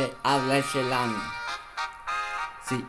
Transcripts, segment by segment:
te habla el Shelan. Sí.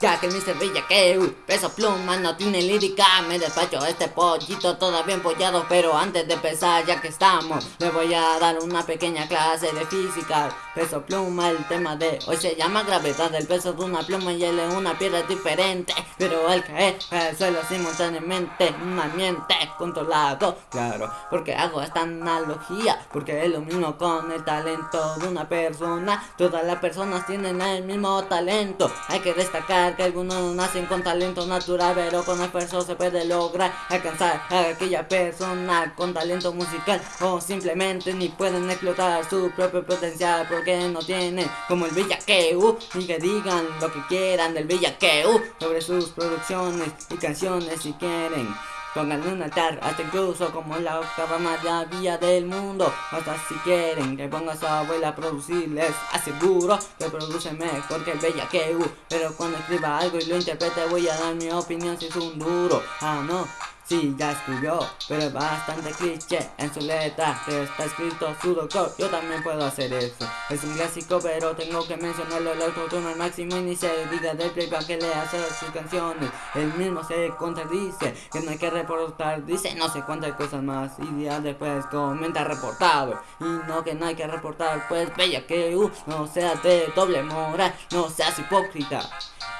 Ya que el Mr. Villa que peso pluma no tiene lírica Me despacho este pollito todavía empollado Pero antes de empezar ya que estamos Le voy a dar una pequeña clase de física Peso pluma el tema de hoy se llama gravedad El peso de una pluma y él es una piedra diferente Pero al caer al suelo simultáneamente Un ambiente controlado Claro, porque hago esta analogía Porque es lo mismo con el talento de una persona Todas las personas tienen el mismo talento Hay que destacar que algunos nacen con talento natural Pero con esfuerzo se puede lograr alcanzar a aquella persona con talento musical. O simplemente ni pueden explotar su propio potencial Porque no tienen como el Villaqueu. Y que digan lo que quieran del Villaqueu Sobre sus producciones y canciones si quieren Pónganle un altar, hasta incluso como la octava maravilla del mundo. Hasta si quieren que ponga a su abuela a producir Les aseguro que produce mejor que el bellaqueu Pero cuando escriba algo y lo interprete voy a dar mi opinión si es un duro. Ah no, Sí, ya escribió, pero es bastante cliché en su letra está escrito su doctor, yo también puedo hacer eso. Es un clásico pero tengo que mencionarlo el autotune al máximo y se diga del playback que le hace sus canciones. Él mismo se contradice, que no hay que reportar, dice no sé cuántas cosas más Y ya después comenta reportado, y no que no hay que reportar Pues bella que uh, no seas de doble moral, no seas hipócrita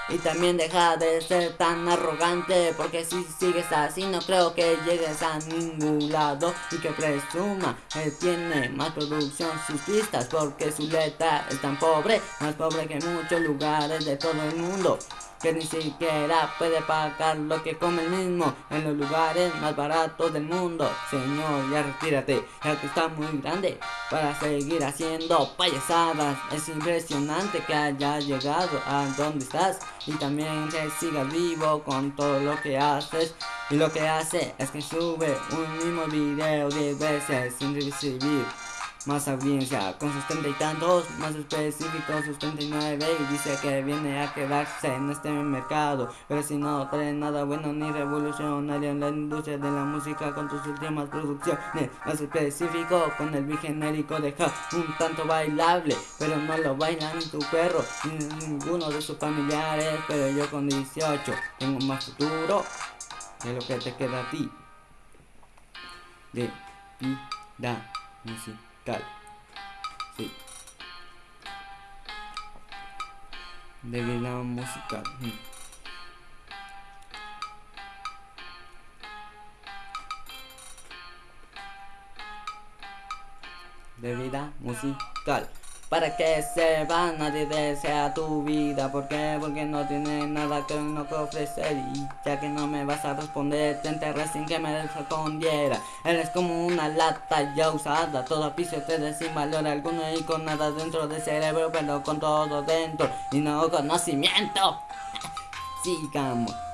y también deja de ser tan arrogante Porque si sigues así no creo que llegues a ningún lado. Y que presuma que tiene más producción sus pistas Porque su letra es tan pobre Más pobre que muchos lugares de todo el mundo. Que ni siquiera puede pagar lo que come el mismo en los lugares más baratos del mundo. Señor, ya retírate, ya que está muy grande para seguir haciendo payasadas. Es impresionante que haya llegado a donde estás y también que sigas vivo con todo lo que haces. Y lo que hace es que sube un mismo video 10 veces sin recibir más audiencia con sus treinta y tantos, más específico sus 39 y dice que viene a quedarse en este mercado, pero si no trae nada bueno ni revolucionario en la industria de la música con tus últimas producciones, más específico con el bigenérico deja un tanto bailable, pero no lo baila ni tu perro ni ninguno de sus familiares, pero yo con 18 tengo más futuro de lo que te queda a ti. De vida música tal. Sí. De vida musical. Mm. De vida musical. Para que sepa nadie desea tu vida ¿Por qué? Porque no tiene nada que no que ofrecer. Y ya que no me vas a responder Te enterré sin que me respondiera. Eres como una lata ya usada. Todo piso te sin valor alguno Y con nada dentro del cerebro Pero con todo dentro. Y no conocimiento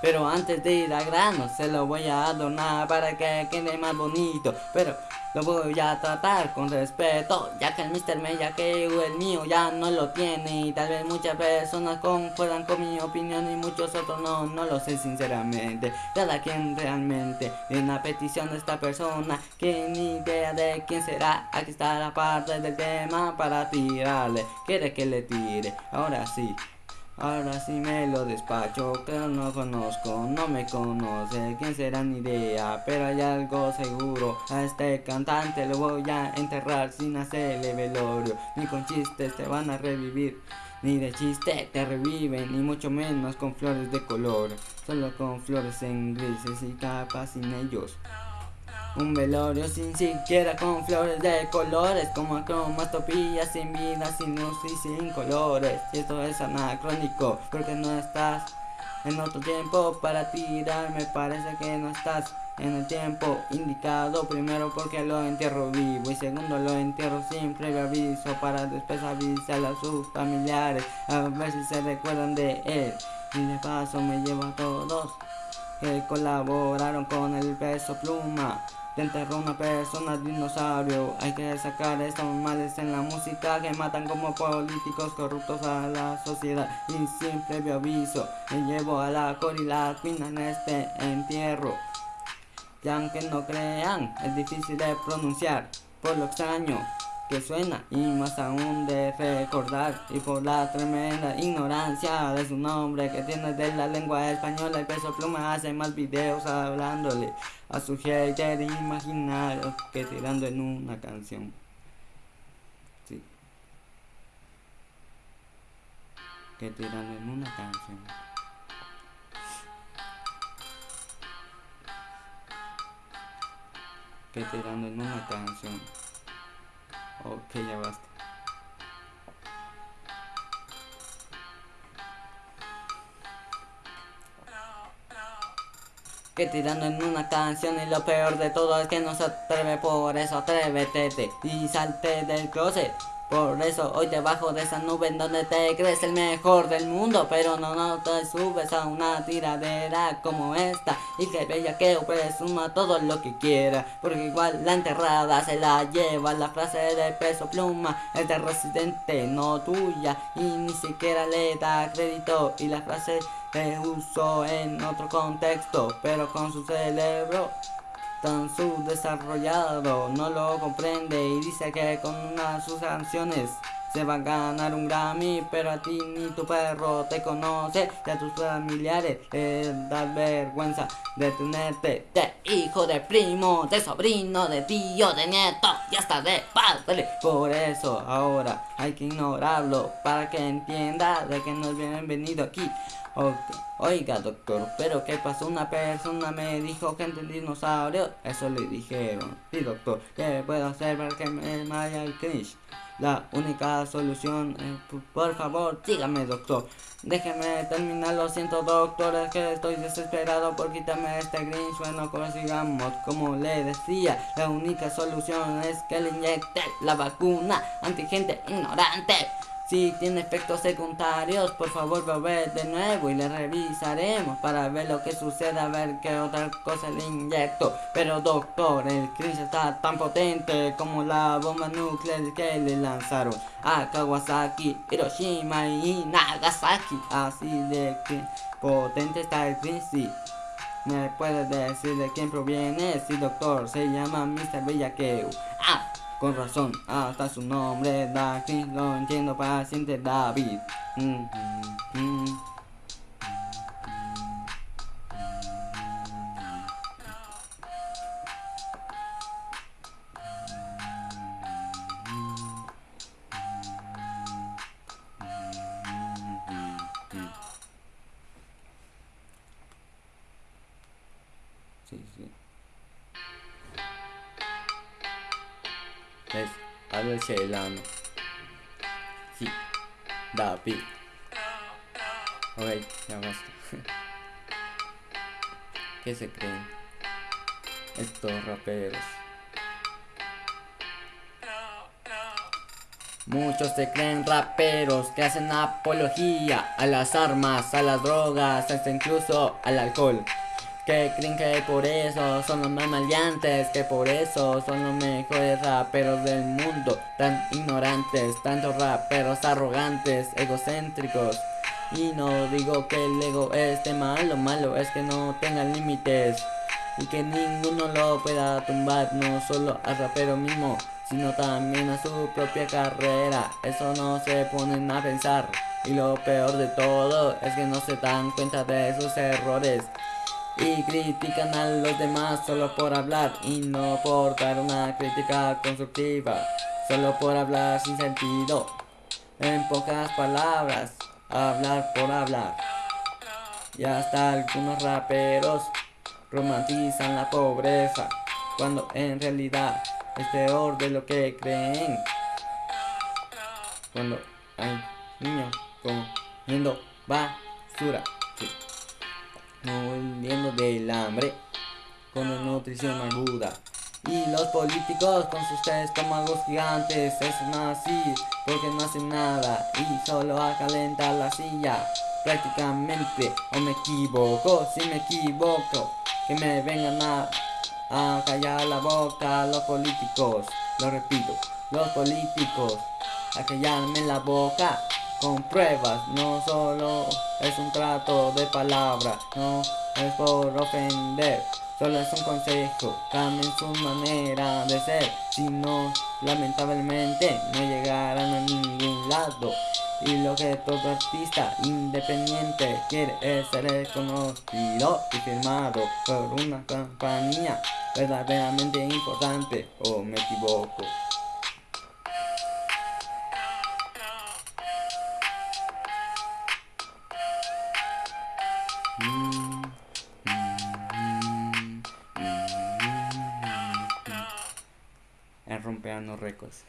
Pero antes de ir a grano Se lo voy a adornar para que quede más bonito. Pero lo voy a tratar con respeto Ya que el Mr. que el mío ya no lo tiene. Y tal vez muchas personas concuerdan con mi opinión Y muchos otros no, no lo sé sinceramente. Cada quien realmente en la petición de esta persona Que ni idea de quién será. Aquí está la parte del tema para tirarle. Quiere que le tire, ahora sí Ahora sí me lo despacho, que no conozco, no me conoce, quién será ni idea, pero hay algo seguro, a este cantante lo voy a enterrar sin hacerle velorio, ni con chistes te van a revivir, ni de chiste te reviven, ni mucho menos con flores de color, solo con flores en grises y capas sin ellos. Un velorio sin siquiera con flores de colores Como cromatopía sin vida, sin luz y sin colores. Y esto es anacrónico porque no estás en otro tiempo para tirar Me parece que no estás en el tiempo indicado. Primero porque lo entierro vivo y segundo lo entierro sin previo aviso Para después avisar a sus familiares A ver si se recuerdan de él. Y de paso me llevo a todos que colaboraron con el peso pluma te enterró una persona dinosaurio. Hay que sacar estos males en la música Que matan como políticos corruptos a la sociedad. Y sin previo aviso Me llevo a la corila queen en este entierro. Y aunque no crean Es difícil de pronunciar Por lo extraño que suena y más aún de recordar y por la tremenda ignorancia de su nombre que tiene de la lengua española el peso pluma hace más videos hablándole a su hater imaginario que tirando en una canción. Sí. Que tirando en una canción. Que tirando en una canción Ok, ya basta. Que tirando en una canción y lo peor de todo es que no se atreve, por eso atrévete y salte del closet. Por eso hoy debajo de esa nube en donde te crees el mejor del mundo Pero no, no te subes a una tiradera como esta. Y que bella que presuma todo lo que quiera Porque igual la enterrada se la lleva La frase de peso pluma es de residente, no tuya. Y ni siquiera le da crédito Y la frase se usó en otro contexto Pero con su cerebro tan subdesarrollado no lo comprende y dice que con una sus canciones se va a ganar un Grammy, pero a ti ni tu perro te conoce, y a tus familiares te da vergüenza de tenerte de hijo, de primo, de sobrino, de tío, de nieto y hasta de padre. Por eso ahora hay que ignorarlo para que entienda de que no es bienvenido aquí. Oiga, doctor, pero ¿qué pasó? Una persona me dijo que entre dinosaurio. Eso le dijeron. Sí, doctor, ¿qué puedo hacer para que me vaya el cringe? La única solución, por favor, dígame, doctor. Déjeme terminar, lo siento, doctor, que estoy desesperado por quitarme este cringe. Bueno, consigamos, como le decía, la única solución es que le inyecte la vacuna antigente ignorante. Si tiene efectos secundarios, por favor volver de nuevo y le revisaremos para ver lo que sucede, a ver qué otra cosa le inyecto. Pero doctor, el cringe está tan potente como la bomba nuclear que le lanzaron a Kawasaki, Hiroshima y Nagasaki. Así de que potente está el cringe. ¿Me puede decir de quién proviene? Sí, doctor, se llama Mr. Bellakeu. Ah, con razón, hasta su nombre da lo entiendo paciente David. Mm, mm, mm. Es Albert Celano. Sí, David. Ok, ya basta. ¿Qué se creen? Estos raperos. Muchos se creen raperos que hacen apología a las armas, a las drogas, hasta incluso al alcohol que creen que por eso son los más maleantes, que por eso son los mejores raperos del mundo, tan ignorantes, tantos raperos arrogantes, egocéntricos. Y no digo que el ego esté mal, lo malo es que no tengan límites y que ninguno lo pueda tumbar, no solo al rapero mismo, sino también a su propia carrera. Eso no se ponen a pensar. Y lo peor de todo es que no se dan cuenta de sus errores y critican a los demás solo por hablar y no por una crítica constructiva, solo por hablar sin sentido. En pocas palabras, hablar por hablar. Y hasta algunos raperos romantizan la pobreza, cuando en realidad es peor de lo que creen. Cuando hay niños comiendo basura muriendo del hambre con una nutrición aguda. Y los políticos con sus estómagos gigantes es así porque no hacen nada y solo acalentar la silla. Prácticamente, o me equivoco, si me equivoco, que me vengan a, a callar la boca los políticos. Lo repito, los políticos, a callarme la boca con pruebas, no solo es un trato de palabra, no es por ofender, Solo es un consejo, cambien su manera de ser, si no, lamentablemente no llegarán a ningún lado. Y lo que todo artista independiente quiere es ser reconocido y firmado por una compañía verdaderamente importante, o me equivoco. Récords.